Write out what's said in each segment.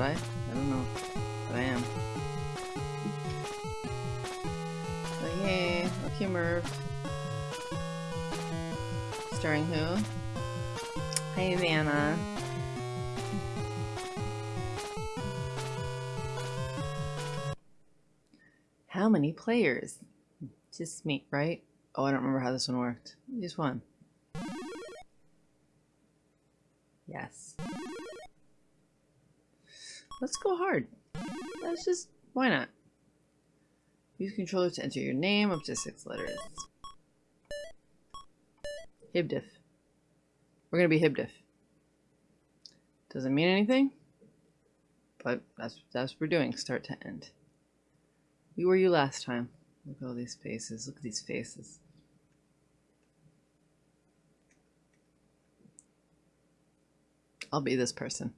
I? I don't know. But I am. Oh yay. Okay, Merv. Starring who? Hi, Vanna. How many players? Just me, right? Oh, I don't remember how this one worked. Just one. Yes. Let's go hard. Let's just, why not? Use controller to enter your name up to six letters. Hibdiff. We're gonna be Hibdiff. Doesn't mean anything, but that's that's what we're doing, start to end. We were you last time. Look at all these faces. Look at these faces. I'll be this person.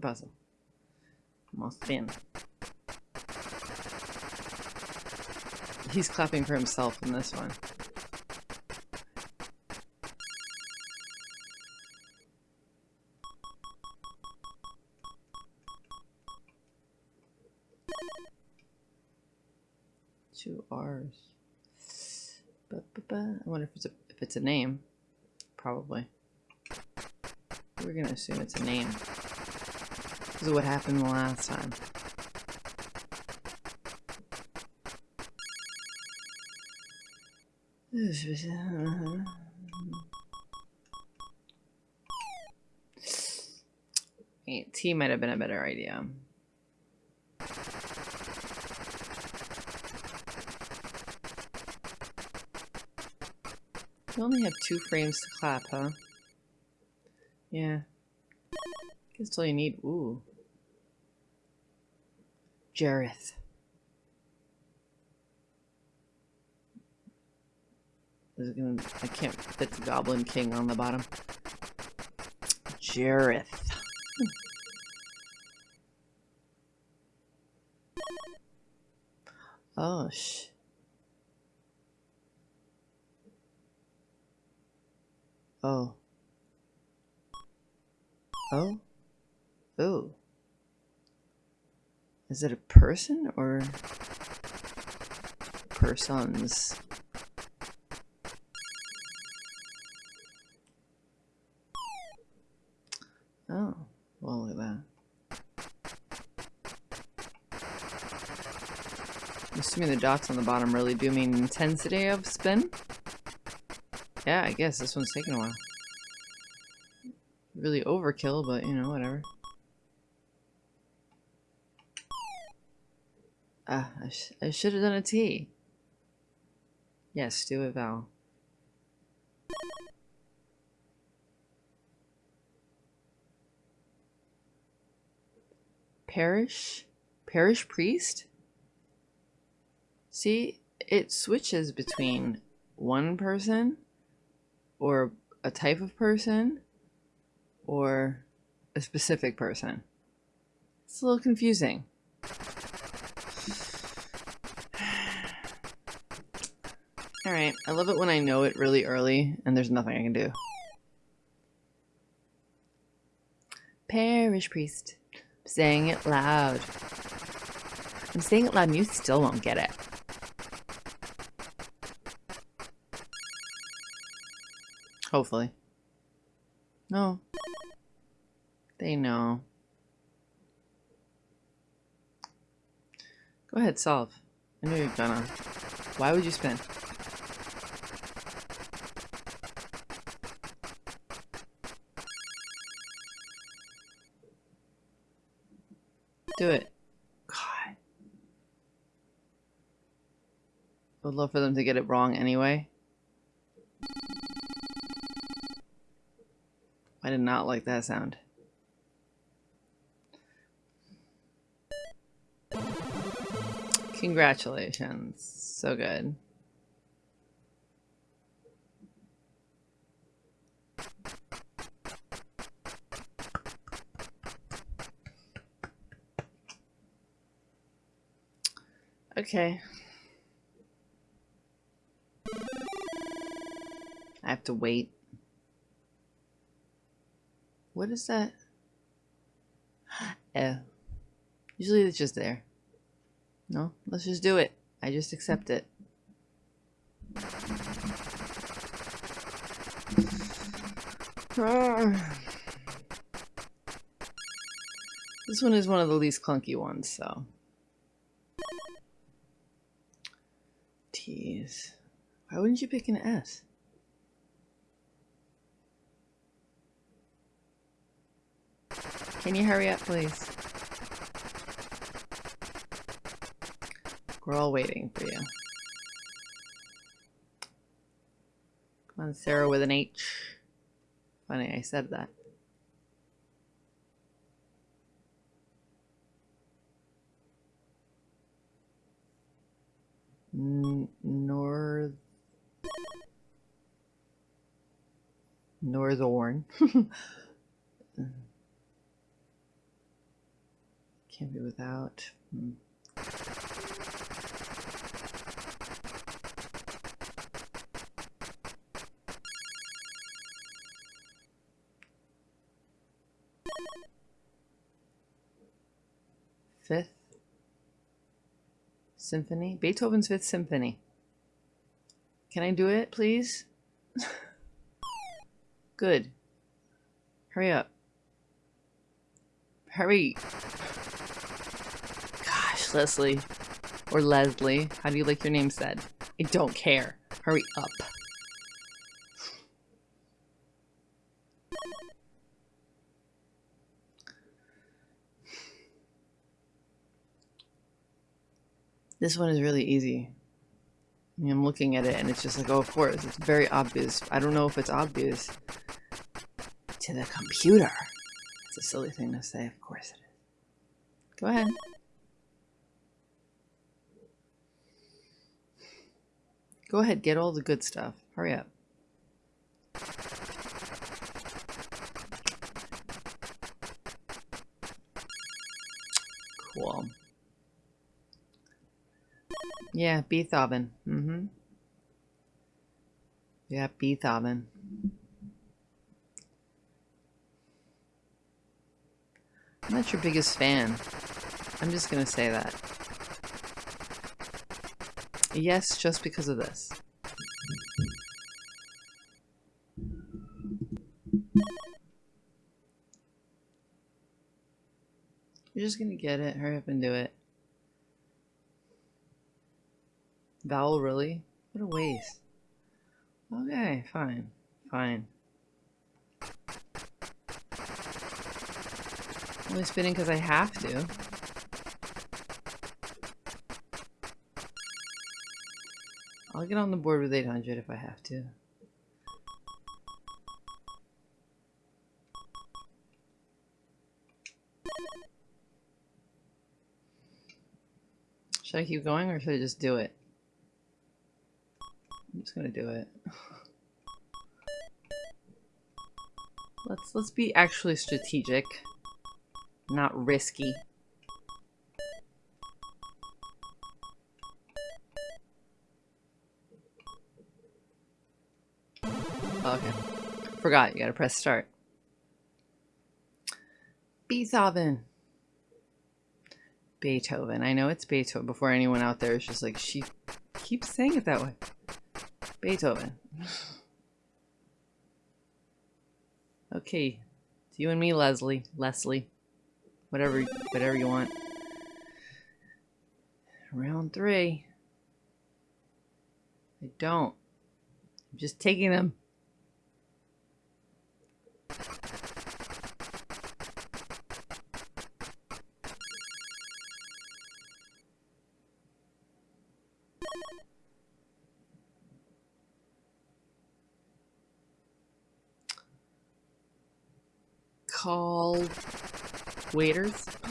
Puzzle. I'll spin. He's clapping for himself in this one. Two R's. Ba, ba, ba. I wonder if it's a if it's a name. Probably. We're gonna assume it's a name. This is what happened the last time. T might have been a better idea. You only have two frames to clap, huh? Yeah. Guess all you need. Ooh. Jareth. Gonna? I can't fit the Goblin King on the bottom. Jareth. Hmm. Oh sh. Oh. Oh. Oh. Is it a person or persons? Oh, well, look at that. Assuming the dots on the bottom really do mean intensity of spin? Yeah, I guess this one's taking a while. Really overkill, but you know, whatever. Ah, I, sh I should have done a T. Yes, do it, Val. Parish? Parish priest? See, it switches between one person or a type of person or a specific person. It's a little confusing. Alright, I love it when I know it really early and there's nothing I can do. Parish priest. I'm saying it loud. I'm saying it loud and you still won't get it. Hopefully. No. They know. Go ahead, solve. I knew you were gonna. Why would you spin? Do it. God. Would love for them to get it wrong anyway. I did not like that sound. Congratulations. So good. Okay. I have to wait. What is that? Oh. Usually it's just there. No, let's just do it. I just accept it. This one is one of the least clunky ones, so. T's. Why wouldn't you pick an S? Can you hurry up, please? We're all waiting for you. Come on, Sarah with an H. Funny, I said that. North Northorn. Can't be without. Hmm. Fifth Symphony? Beethoven's Fifth Symphony. Can I do it, please? Good. Hurry up. Hurry. Gosh, Leslie. Or Leslie. How do you like your name said? I don't care. Hurry up. This one is really easy. I mean, I'm looking at it and it's just like, oh, of course, it's very obvious. I don't know if it's obvious to the computer. It's a silly thing to say, of course it is. Go ahead. Go ahead, get all the good stuff. Hurry up. Cool. Yeah, Beethoven. Mm-hmm. Yeah, Beethoven. I'm not your biggest fan. I'm just gonna say that. Yes, just because of this. You're just gonna get it. Hurry up and do it. Vowel, really? What a waste. Okay, fine. Fine. Only spinning because I have to. I'll get on the board with 800 if I have to. Should I keep going or should I just do it? I'm just gonna do it. Let's let's be actually strategic, not risky. Oh, okay. Forgot, you gotta press start. Beethoven. Beethoven. I know it's Beethoven before anyone out there is just like, she keeps saying it that way. Beethoven. Okay. It's you and me, Leslie. Leslie. Whatever whatever you want. Round three. I don't. I'm just taking them. call waiters.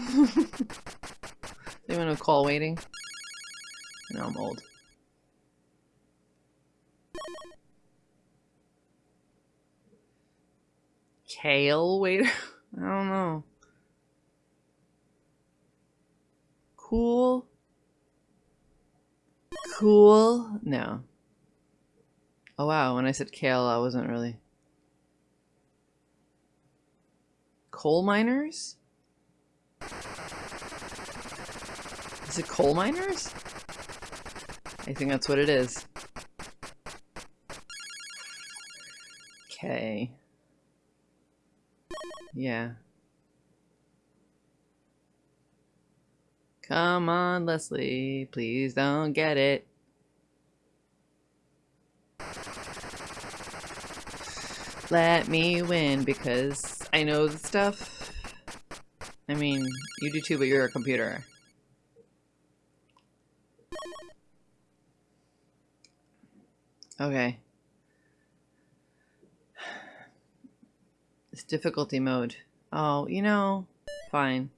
they want to call waiting. Know I'm old. Kale waiter? I don't know. Cool cool? No. Oh wow, when I said kale, I wasn't really. Coal miners? Is it coal miners? I think that's what it is. Okay. Yeah. Come on, Leslie. Please don't get it. Let me win because I know the stuff. I mean, you do too, but you're a computer. Okay. It's difficulty mode. Oh, you know, fine.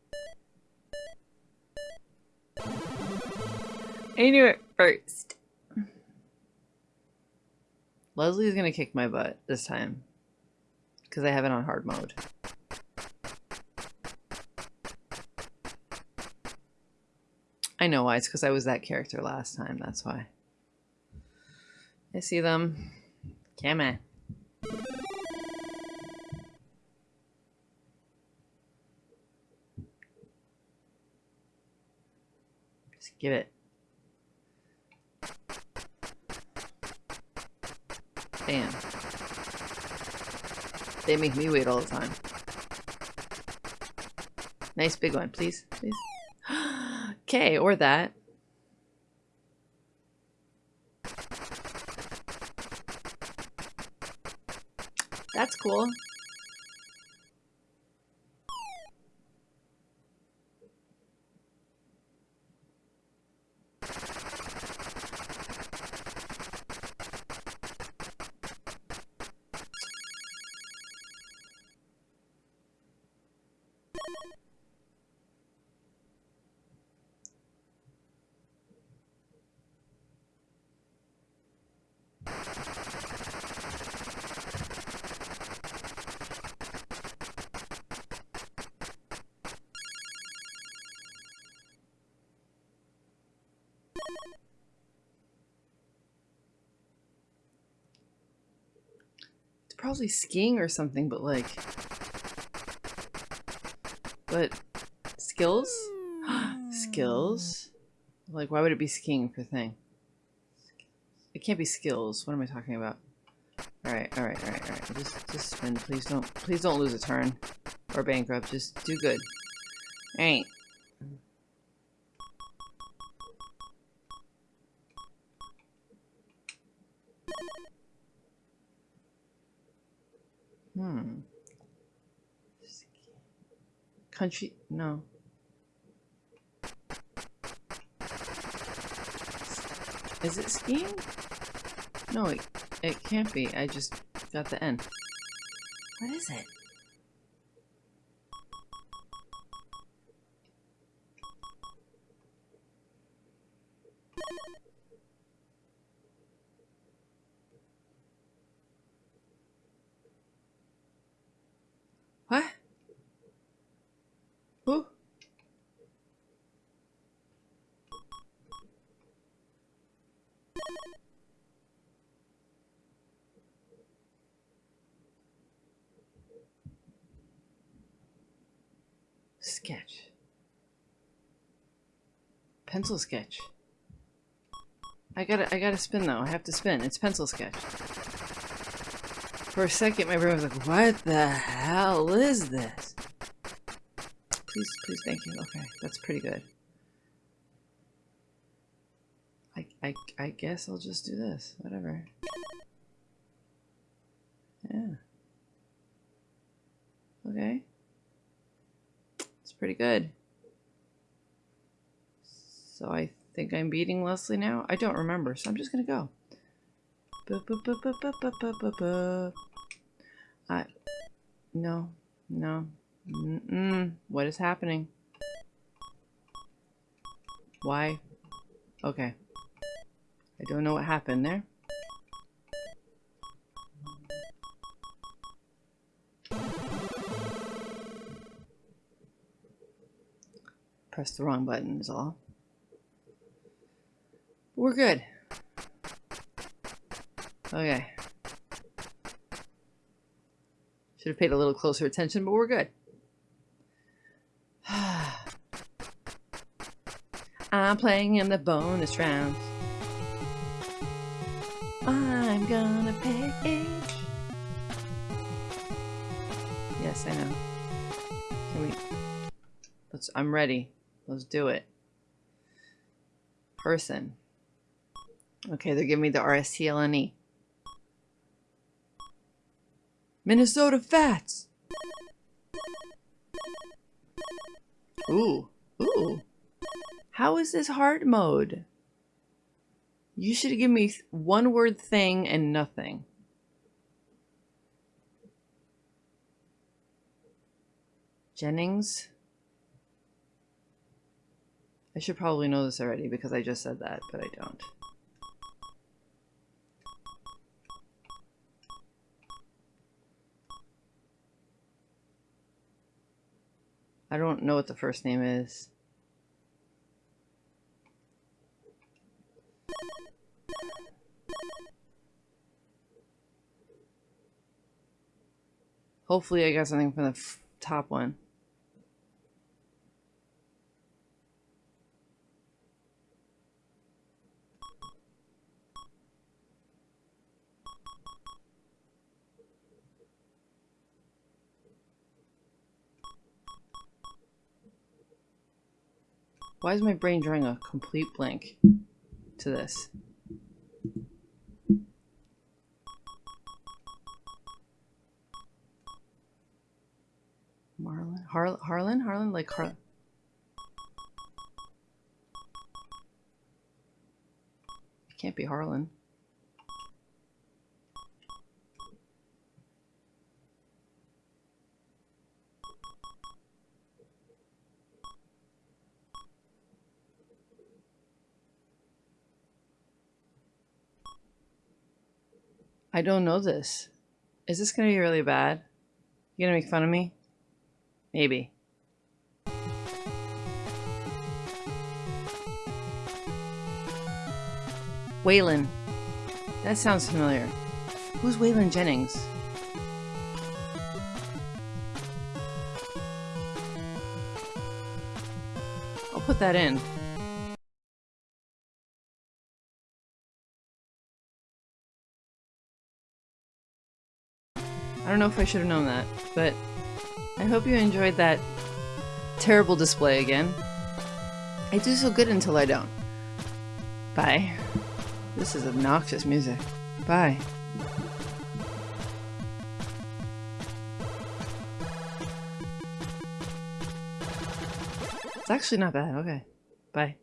I knew it first. Leslie's gonna kick my butt this time. Because I have it on hard mode. I know why. It's because I was that character last time. That's why. I see them. Come on. Just give it. Damn. They make me wait all the time. Nice big one, please, please. okay, or that. That's cool. Probably skiing or something, but like... But... Skills? skills? Like, why would it be skiing for thing? It can't be skills. What am I talking about? Alright, alright, alright, alright. Just, just spin. Please don't, please don't lose a turn. Or bankrupt. Just do good. Alright. Hmm. Country, no. Is it skiing? No, it, it can't be. I just got the N. What is it? Sketch. Pencil sketch. I gotta, I gotta spin though. I have to spin. It's pencil sketch. For a second, my brain was like, what the hell is this? Please, please, thank you. Okay, that's pretty good. I, I, I guess I'll just do this. Whatever. Yeah. Okay. Pretty good. So I think I'm beating Leslie now? I don't remember, so I'm just gonna go. I, no, no, mm -mm. what is happening? Why? Okay. I don't know what happened there. Press the wrong button is all. We're good. Okay. Should have paid a little closer attention, but we're good. I'm playing in the bonus round. I'm gonna pay. Yes, I know. Can we? Let's. I'm ready. Let's do it. Person. Okay, they're giving me the RSTLNE. Minnesota Fats. Ooh, ooh. How is this hard mode? You should give me one word thing and nothing. Jennings. I should probably know this already because I just said that, but I don't. I don't know what the first name is. Hopefully I got something from the top one. Why is my brain drawing a complete blank to this? Marlin? Har Harlan? Harlan? Like Har... It can't be Harlan. I don't know this. Is this going to be really bad? You going to make fun of me? Maybe. Waylon. That sounds familiar. Who's Waylon Jennings? I'll put that in. Don't know if I should have known that, but I hope you enjoyed that terrible display again. I do so good until I don't. Bye. This is obnoxious music. Bye. It's actually not bad. Okay. Bye.